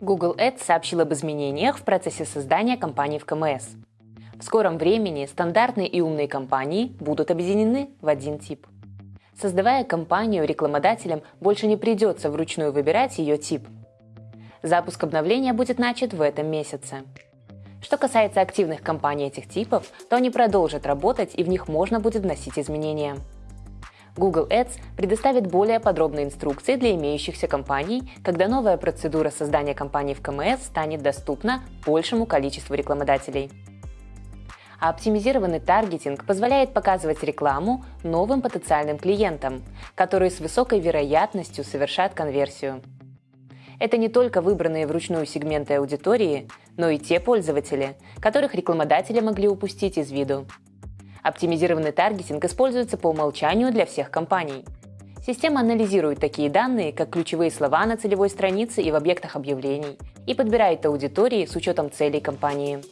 Google Ads сообщил об изменениях в процессе создания кампаний в КМС. В скором времени стандартные и умные кампании будут объединены в один тип. Создавая кампанию, рекламодателям больше не придется вручную выбирать ее тип. Запуск обновления будет начат в этом месяце. Что касается активных кампаний этих типов, то они продолжат работать и в них можно будет вносить изменения. Google Ads предоставит более подробные инструкции для имеющихся компаний, когда новая процедура создания кампаний в КМС станет доступна большему количеству рекламодателей. А оптимизированный таргетинг позволяет показывать рекламу новым потенциальным клиентам, которые с высокой вероятностью совершат конверсию. Это не только выбранные вручную сегменты аудитории, но и те пользователи, которых рекламодатели могли упустить из виду. Оптимизированный таргетинг используется по умолчанию для всех компаний. Система анализирует такие данные, как ключевые слова на целевой странице и в объектах объявлений, и подбирает аудитории с учетом целей компании.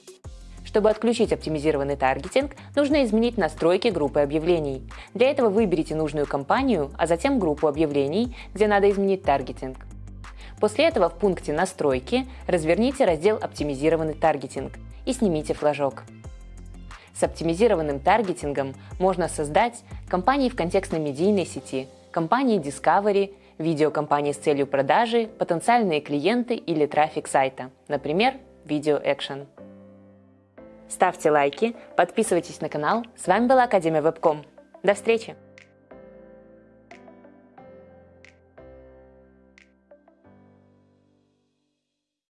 Чтобы отключить оптимизированный таргетинг, нужно изменить настройки группы объявлений. Для этого выберите нужную компанию, а затем группу объявлений, где надо изменить таргетинг. После этого в пункте «Настройки» разверните раздел «Оптимизированный таргетинг» и снимите флажок. С оптимизированным таргетингом можно создать компании в контекстной медийной сети, компании Discovery, видеокомпании с целью продажи, потенциальные клиенты или трафик сайта, например, Video Action. Ставьте лайки, подписывайтесь на канал. С вами была Академия Вебком. До встречи!